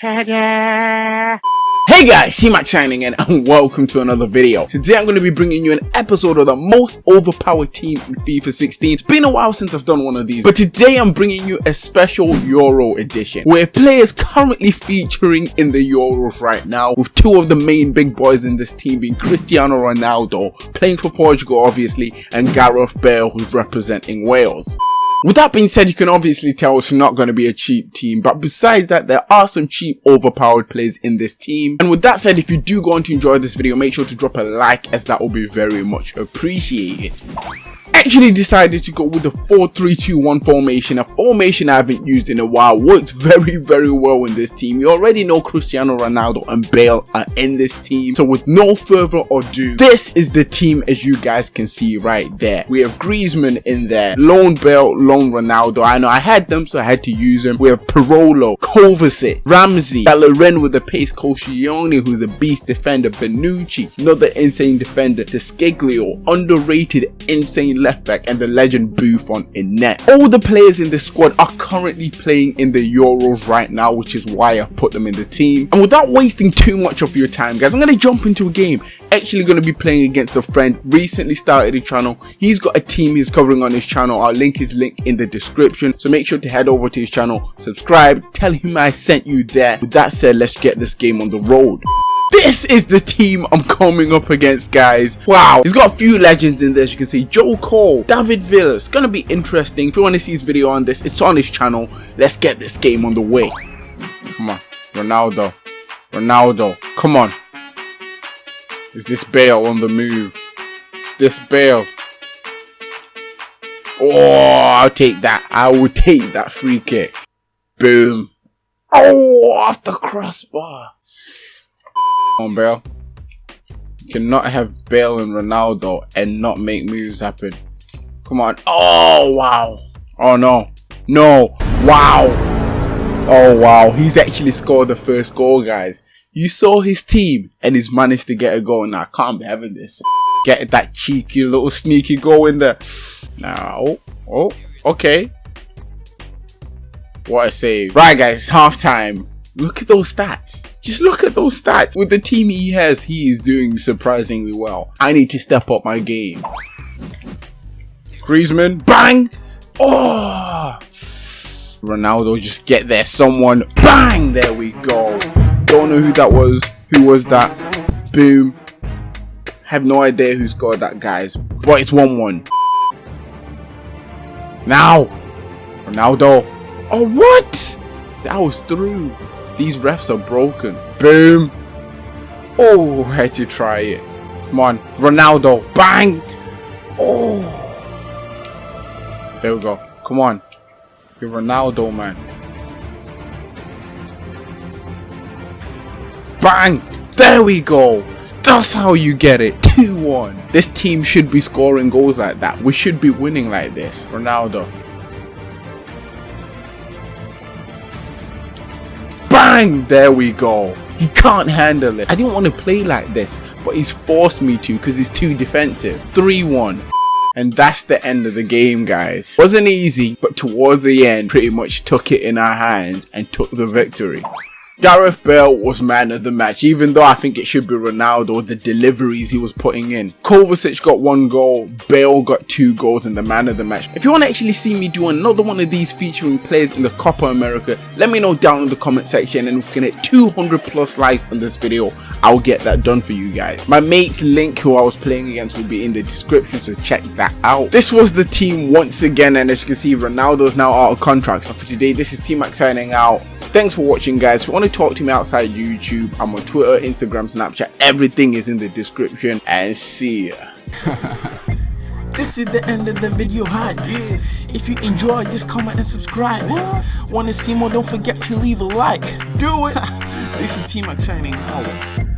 Ta-da! Hey guys, C-Max signing in and welcome to another video. Today I'm going to be bringing you an episode of the most overpowered team in FIFA 16. It's been a while since I've done one of these, but today I'm bringing you a special Euro edition where players currently featuring in the Euros right now with two of the main big boys in this team being Cristiano Ronaldo, playing for Portugal obviously, and Gareth Bale who's representing Wales. With that being said, you can obviously tell it's not going to be a cheap team, but besides that, there are some cheap overpowered players in this team. And with that said, if you do go on to enjoy this video, make sure to drop a like as that will be very much appreciated actually decided to go with the 4-3-2-1 formation, a formation I haven't used in a while, worked very very well in this team. You already know Cristiano Ronaldo and Bale are in this team, so with no further ado, this is the team as you guys can see right there. We have Griezmann in there, Loan Bale, Loan Ronaldo, I know I had them so I had to use them. We have Parolo, Kovacic, Ramsey, Bellerin with the pace, Koscielny who's a beast defender, Bonucci, another insane defender, De Sciglio, underrated insane left left back and the legend Buffon in net. All the players in this squad are currently playing in the Euros right now, which is why I've put them in the team. And without wasting too much of your time, guys, I'm going to jump into a game. Actually going to be playing against a friend, recently started a channel. He's got a team he's covering on his channel. I'll link his link in the description. So make sure to head over to his channel, subscribe, tell him I sent you there. With that said, let's get this game on the road. This is the team I'm coming up against, guys. Wow. He's got a few legends in as you can see. Joe Cole, David Villa. It's going to be interesting. If you want to see his video on this, it's on his channel. Let's get this game on the way. Come on. Ronaldo. Ronaldo. Come on. Is this Bale on the move? Is this Bale? Oh, I'll take that. I will take that free kick. Boom. Oh, off the crossbar on, Bale. You cannot have Bale and Ronaldo and not make moves happen. Come on. Oh, wow. Oh, no. No. Wow. Oh, wow. He's actually scored the first goal, guys. You saw his team and he's managed to get a goal. Now, I can't be having this. Get that cheeky little sneaky goal in there. Now, oh, oh, okay. What a save. Right, guys, it's half time. Look at those stats. Just look at those stats. With the team he has, he is doing surprisingly well. I need to step up my game. Griezmann, bang! Oh! Ronaldo, just get there. Someone, bang! There we go. Don't know who that was. Who was that? Boom. Have no idea who scored that, guys. But it's 1-1. Now! Ronaldo. Oh, what? That was through. These refs are broken. Boom. Oh, had to try it. Come on. Ronaldo. Bang. Oh. There we go. Come on. You're Ronaldo, man. Bang. There we go. That's how you get it. 2-1. This team should be scoring goals like that. We should be winning like this. Ronaldo. Bang! There we go. He can't handle it. I didn't want to play like this, but he's forced me to because he's too defensive. 3-1. And that's the end of the game, guys. Wasn't easy, but towards the end, pretty much took it in our hands and took the victory. Gareth Bale was man of the match, even though I think it should be Ronaldo, the deliveries he was putting in. Kovacic got one goal, Bale got two goals and the man of the match. If you want to actually see me do another one of these featuring players in the Copa America, let me know down in the comment section and if we can hit 200 plus likes on this video, I'll get that done for you guys. My mate's link who I was playing against will be in the description, so check that out. This was the team once again and as you can see, Ronaldo's now out of contract. So for today, this is T-Max signing out. Thanks for watching guys. If you want to talk to me outside YouTube, I'm on Twitter, Instagram, Snapchat. Everything is in the description. And see ya. This is the end of the video hi yeah. If you enjoy just comment and subscribe? Wanna see more don't forget to leave a like Do it This is T-Max signing out